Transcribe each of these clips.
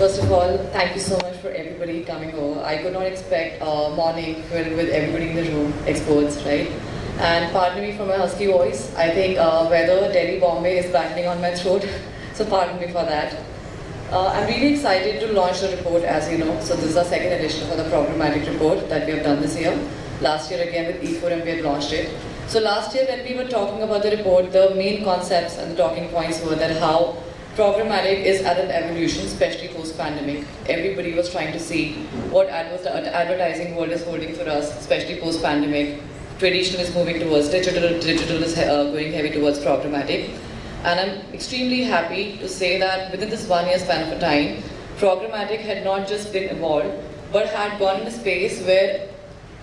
First of all, thank you so much for everybody coming over. I could not expect a morning filled with everybody in the room, experts, right? And pardon me for my husky voice. I think uh, weather, Delhi, Bombay is battling on my throat, so pardon me for that. Uh, I'm really excited to launch the report, as you know. So this is our second edition for the programmatic report that we have done this year. Last year again with E4M we had launched it. So last year when we were talking about the report, the main concepts and the talking points were that how programmatic is at an evolution, especially post-pandemic. Everybody was trying to see what advertising world is holding for us, especially post-pandemic. Traditional is moving towards digital, digital is uh, going heavy towards programmatic. And I'm extremely happy to say that within this one year span of time, programmatic had not just been evolved, but had gone in a space where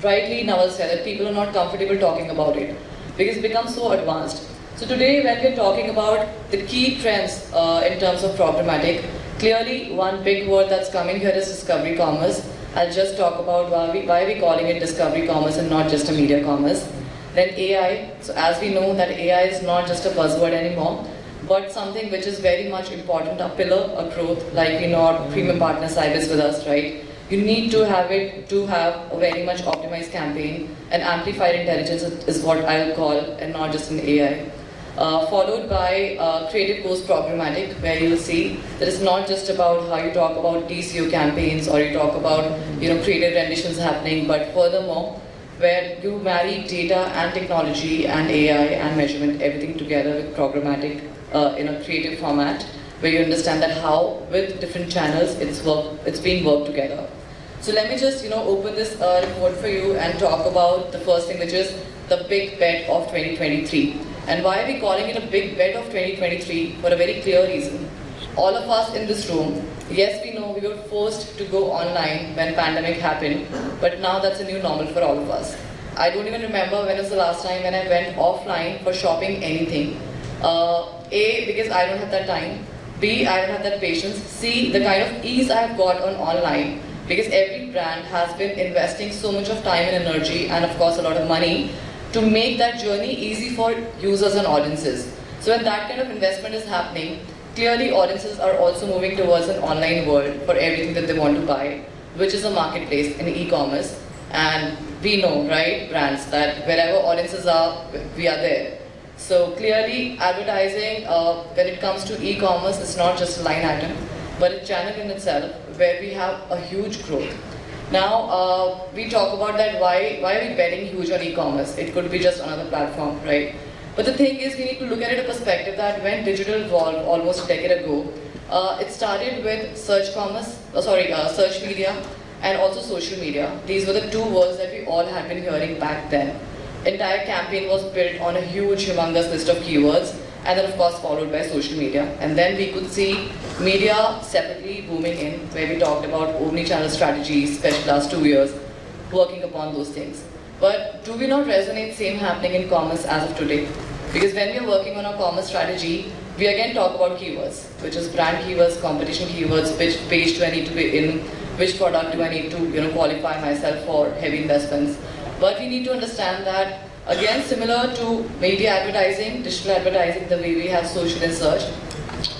rightly Naval said that people are not comfortable talking about it because it's become so advanced. So today when we're talking about the key trends uh, in terms of programmatic, clearly one big word that's coming here is discovery commerce. I'll just talk about why, we, why we calling it discovery commerce and not just a media commerce. Then AI, so as we know that AI is not just a buzzword anymore, but something which is very much important, a pillar of growth, like we know our premium partner Sybase with us, right? You need to have it to have a very much optimized campaign and amplified intelligence is what I'll call and not just an AI. Uh, followed by uh, creative post programmatic where you'll see that it's not just about how you talk about DCO campaigns or you talk about you know creative renditions happening but furthermore where you marry data and technology and AI and measurement everything together with programmatic uh, in a creative format where you understand that how with different channels it's work it's being worked together. So let me just, you know, open this uh, report for you and talk about the first thing, which is the big bet of 2023. And why are we calling it a big bet of 2023? For a very clear reason. All of us in this room, yes, we know we were forced to go online when pandemic happened, but now that's a new normal for all of us. I don't even remember when was the last time when I went offline for shopping anything. Uh, a, because I don't have that time. B, I don't have that patience. C, the kind of ease I have got on online because every brand has been investing so much of time and energy and of course a lot of money to make that journey easy for users and audiences. So when that kind of investment is happening, clearly audiences are also moving towards an online world for everything that they want to buy, which is a marketplace in e-commerce. And we know, right, brands, that wherever audiences are, we are there. So clearly advertising, uh, when it comes to e-commerce, is not just a line item, but a channel in itself where we have a huge growth. Now, uh, we talk about that why, why are we betting huge on e-commerce? It could be just another platform, right? But the thing is, we need to look at it a perspective that when digital evolved almost a decade ago, uh, it started with search commerce, uh, sorry, uh, search media, and also social media. These were the two words that we all had been hearing back then. Entire campaign was built on a huge, humongous list of keywords, and then of course followed by social media. And then we could see media separately booming in, where we talked about omni-channel strategies, especially last two years, working upon those things. But do we not resonate same happening in commerce as of today? Because when we are working on our commerce strategy, we again talk about keywords, which is brand keywords, competition keywords, which page do I need to be in, which product do I need to you know, qualify myself for heavy investments. But we need to understand that Again, similar to media advertising, digital advertising, the way we have social and search.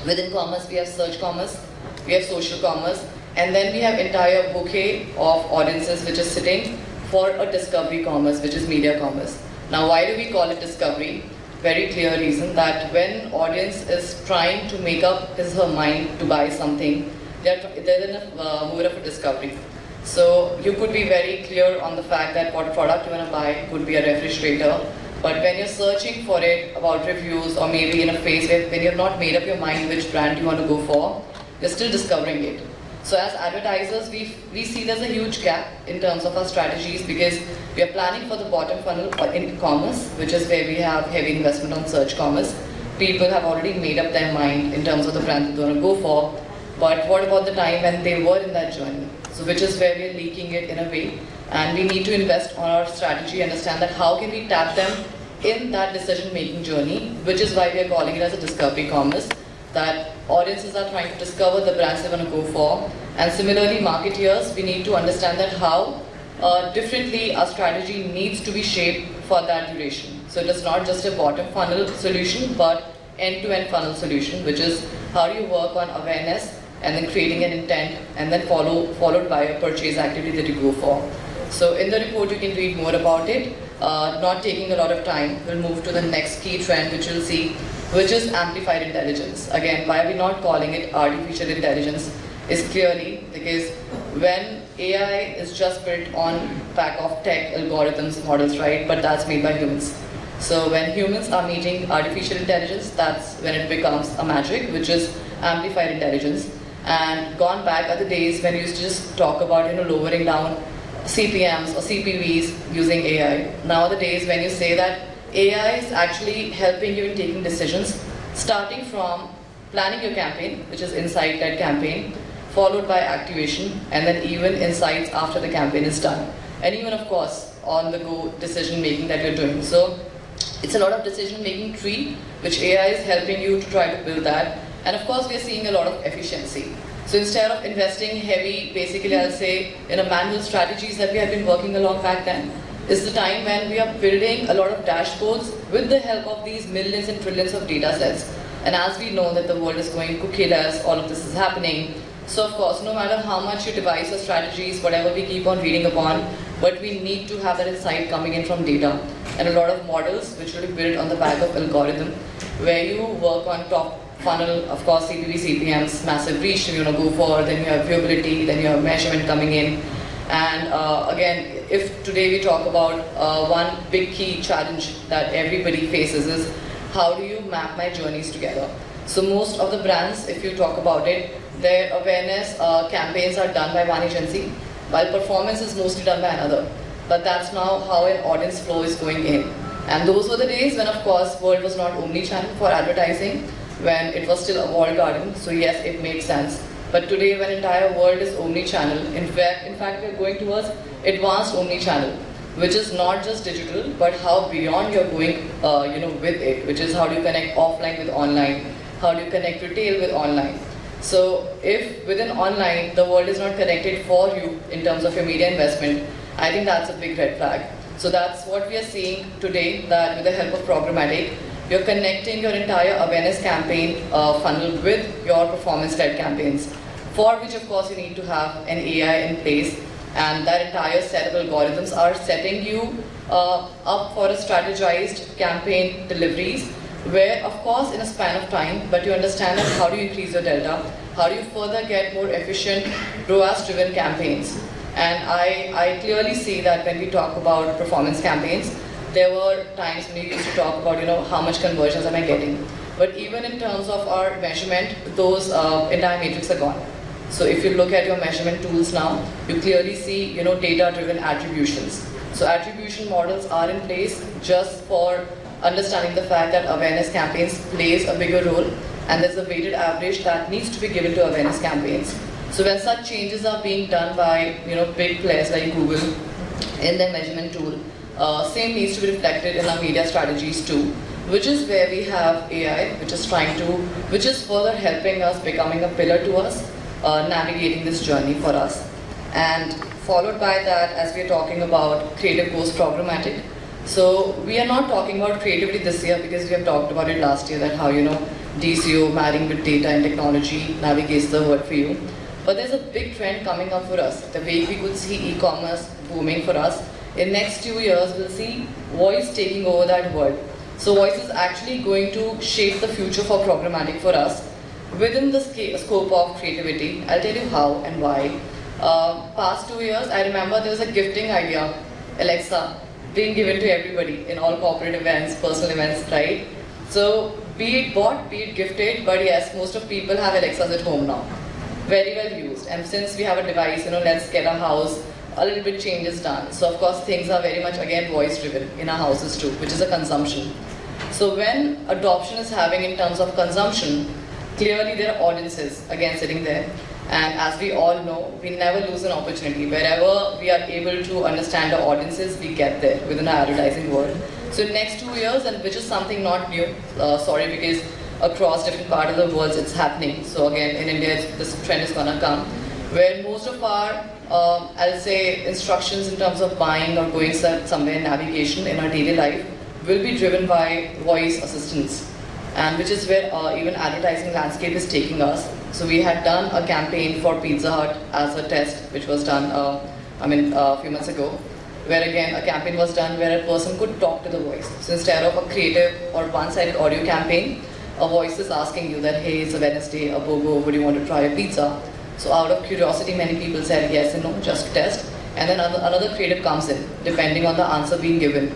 Within commerce, we have search commerce, we have social commerce, and then we have entire bouquet of audiences which is sitting for a discovery commerce, which is media commerce. Now, why do we call it discovery? Very clear reason that when audience is trying to make up his or her mind to buy something, they're, they're in a uh, mood of a discovery. So you could be very clear on the fact that what product you want to buy could be a refrigerator. But when you're searching for it about reviews or maybe in a phase where when you've not made up your mind which brand you want to go for, you're still discovering it. So as advertisers, we, we see there's a huge gap in terms of our strategies because we are planning for the bottom funnel in commerce, which is where we have heavy investment on search commerce. People have already made up their mind in terms of the brand they want to go for. But what about the time when they were in that journey? So which is where we're leaking it in a way. And we need to invest on our strategy, understand that how can we tap them in that decision-making journey, which is why we are calling it as a discovery commerce, that audiences are trying to discover the brands they want to go for. And similarly, marketeers, we need to understand that how uh, differently our strategy needs to be shaped for that duration. So it is not just a bottom funnel solution, but end-to-end -end funnel solution, which is how do you work on awareness, and then creating an intent, and then follow, followed by a purchase activity that you go for. So in the report, you can read more about it. Uh, not taking a lot of time, we'll move to the next key trend, which you'll see, which is amplified intelligence. Again, why are we not calling it artificial intelligence? Is clearly because when AI is just built on back of tech algorithms, models, right? But that's made by humans. So when humans are meeting artificial intelligence, that's when it becomes a magic, which is amplified intelligence. And gone back are the days when you used to just talk about, you know, lowering down CPMs or CPVs using AI. Now are the days when you say that AI is actually helping you in taking decisions, starting from planning your campaign, which is insight-led campaign, followed by activation, and then even insights after the campaign is done. And even, of course, on-the-go decision-making that you're doing. So it's a lot of decision-making tree, which AI is helping you to try to build that. And of course, we're seeing a lot of efficiency. So instead of investing heavy, basically I'll say, in a manual strategies that we have been working along back then, is the time when we are building a lot of dashboards with the help of these millions and trillions of data sets. And as we know that the world is going cookieless, all of this is happening. So of course, no matter how much you devise your strategies, whatever we keep on reading upon, but we need to have that insight coming in from data. And a lot of models which will be built on the back of algorithm, where you work on top funnel, of course, CPV, CPMs, massive reach you know, go for, then you have viewability, then you have measurement coming in. And uh, again, if today we talk about uh, one big key challenge that everybody faces is how do you map my journeys together? So most of the brands, if you talk about it, their awareness uh, campaigns are done by one agency, while performance is mostly done by another. But that's now how an audience flow is going in. And those were the days when, of course, world was not omni-channel for advertising, when it was still a walled garden. So yes, it made sense. But today, when entire world is omni-channel, in fact, in fact, we're going towards advanced omni-channel, which is not just digital, but how beyond you're going, uh, you know, with it, which is how do you connect offline with online, how do you connect retail with online. So if within online, the world is not connected for you in terms of your media investment, I think that's a big red flag. So that's what we are seeing today, that with the help of programmatic, you're connecting your entire awareness campaign uh, funnel with your performance-led campaigns, for which of course you need to have an AI in place and that entire set of algorithms are setting you uh, up for a strategized campaign deliveries where of course in a span of time, but you understand how do you increase your delta, how do you further get more efficient ROAS-driven campaigns. And I, I clearly see that when we talk about performance campaigns, there were times when we used to talk about, you know, how much conversions am I getting. But even in terms of our measurement, those uh, entire metrics are gone. So if you look at your measurement tools now, you clearly see, you know, data-driven attributions. So attribution models are in place just for understanding the fact that awareness campaigns plays a bigger role and there's a weighted average that needs to be given to awareness campaigns. So when such changes are being done by, you know, big players like Google in their measurement tool, uh, same needs to be reflected in our media strategies too, which is where we have AI, which is trying to, which is further helping us, becoming a pillar to us, uh, navigating this journey for us. And followed by that, as we're talking about creative post programmatic, so we are not talking about creativity this year because we have talked about it last year that how, you know, DCO marrying with data and technology navigates the world for you. But there's a big trend coming up for us. The way we could see e-commerce booming for us in next two years, we'll see voice taking over that world. So voice is actually going to shape the future for programmatic for us within the scope of creativity. I'll tell you how and why. Uh, past two years, I remember there was a gifting idea, Alexa, being given to everybody in all corporate events, personal events, right? So be it bought, be it gifted, but yes, most of people have Alexas at home now. Very well used. And since we have a device, you know, let's get a house, a little bit change is done. So of course things are very much again voice driven in our houses too, which is a consumption. So when adoption is having in terms of consumption, clearly there are audiences again sitting there. And as we all know, we never lose an opportunity. Wherever we are able to understand the audiences, we get there within our advertising world. So next two years, and which is something not new, uh, sorry, because across different part of the world it's happening. So again, in India, this trend is gonna come, where most of our um, I'll say instructions in terms of buying or going somewhere, navigation in our daily life will be driven by voice assistance and which is where uh, even advertising landscape is taking us. So we had done a campaign for Pizza Hut as a test, which was done, uh, I mean, a few months ago, where again a campaign was done where a person could talk to the voice. So instead of a creative or one-sided audio campaign, a voice is asking you that, hey, it's a Wednesday, a BOGO, would you want to try a pizza? So out of curiosity, many people said yes and no, just test. And then another creative comes in, depending on the answer being given,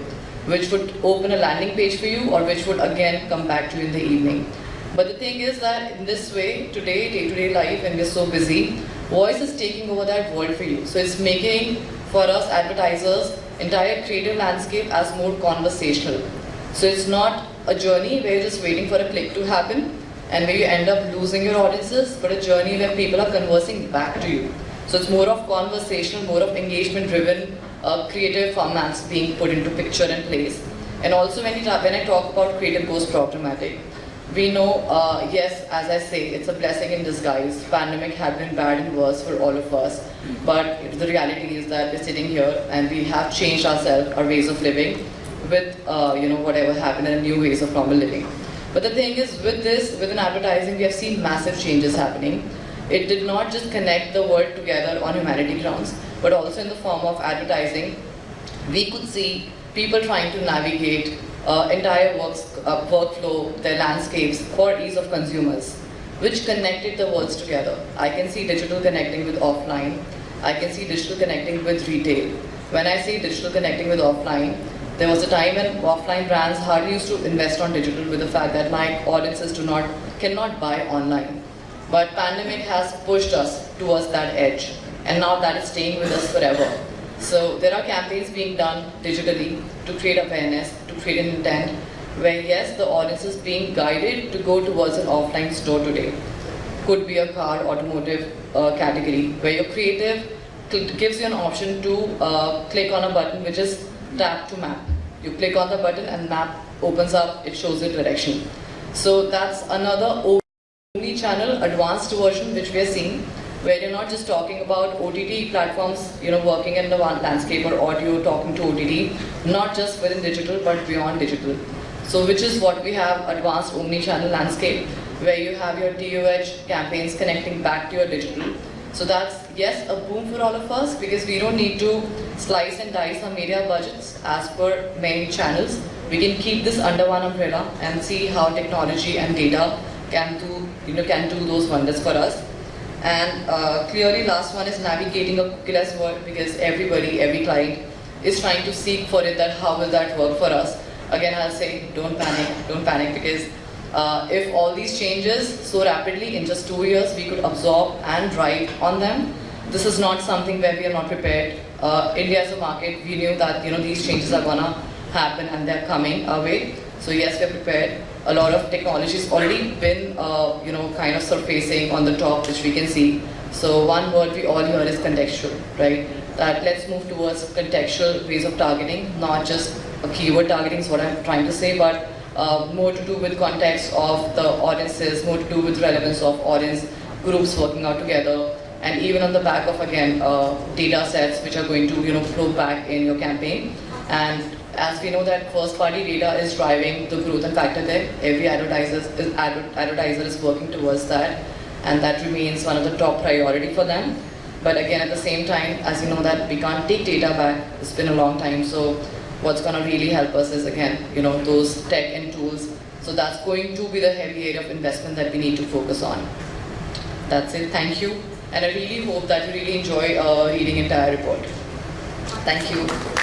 which would open a landing page for you or which would again come back to you in the evening. But the thing is that in this way, today, day-to-day life, when we're so busy, voice is taking over that world for you. So it's making, for us advertisers, entire creative landscape as more conversational. So it's not a journey where you're just waiting for a click to happen and where you end up losing your audiences, but a journey where people are conversing back to you. So it's more of conversational, more of engagement-driven, uh, creative formats being put into picture and place. And also when, when I talk about creative goes programmatic, we know, uh, yes, as I say, it's a blessing in disguise. Pandemic had been bad and worse for all of us. But the reality is that we're sitting here and we have changed ourselves, our ways of living with, uh, you know, whatever happened and new ways of normal living. But the thing is, with this, within advertising, we have seen massive changes happening. It did not just connect the world together on humanity grounds, but also in the form of advertising. We could see people trying to navigate uh, entire works, uh, workflow, their landscapes for ease of consumers, which connected the worlds together. I can see digital connecting with offline. I can see digital connecting with retail. When I say digital connecting with offline, there was a time when offline brands hardly used to invest on digital with the fact that my audiences do not, cannot buy online. But pandemic has pushed us towards that edge. And now that is staying with us forever. So there are campaigns being done digitally to create awareness, to create an intent, where yes, the audience is being guided to go towards an offline store today. Could be a car, automotive uh, category, where your creative gives you an option to uh, click on a button which is tap to map. You click on the button and map opens up, it shows the direction. So that's another omni-channel advanced version which we are seeing where you're not just talking about OTT platforms, you know, working in the landscape or audio talking to OTT, not just within digital but beyond digital. So which is what we have advanced omni-channel landscape where you have your DOH campaigns connecting back to your digital. So that's, yes, a boom for all of us because we don't need to slice and dice our media budgets as per many channels. We can keep this under one umbrella and see how technology and data can do, you know, can do those wonders for us. And uh, clearly last one is navigating a cookieless world because everybody, every client is trying to seek for it that how will that work for us. Again, I'll say don't panic, don't panic because uh, if all these changes so rapidly in just two years we could absorb and ride on them, this is not something where we are not prepared. Uh, India as a market, we knew that you know these changes are gonna happen and they're coming our way. So yes, we're prepared a lot of technology has already been, uh, you know, kind of surfacing on the top, which we can see. So one word we all hear is contextual, right? That let's move towards contextual ways of targeting, not just a keyword targeting is what I'm trying to say, but uh, more to do with context of the audiences, more to do with relevance of audience groups working out together, and even on the back of, again, uh, data sets which are going to, you know, flow back in your campaign. And as we know that first party data is driving the growth and factor there, every advertiser is, advertiser is working towards that. And that remains one of the top priority for them. But again, at the same time, as you know that we can't take data back, it's been a long time, so what's going to really help us is again, you know, those tech and tools. So that's going to be the heavy area of investment that we need to focus on. That's it, thank you. And I really hope that you really enjoy uh, reading entire report. Thank you.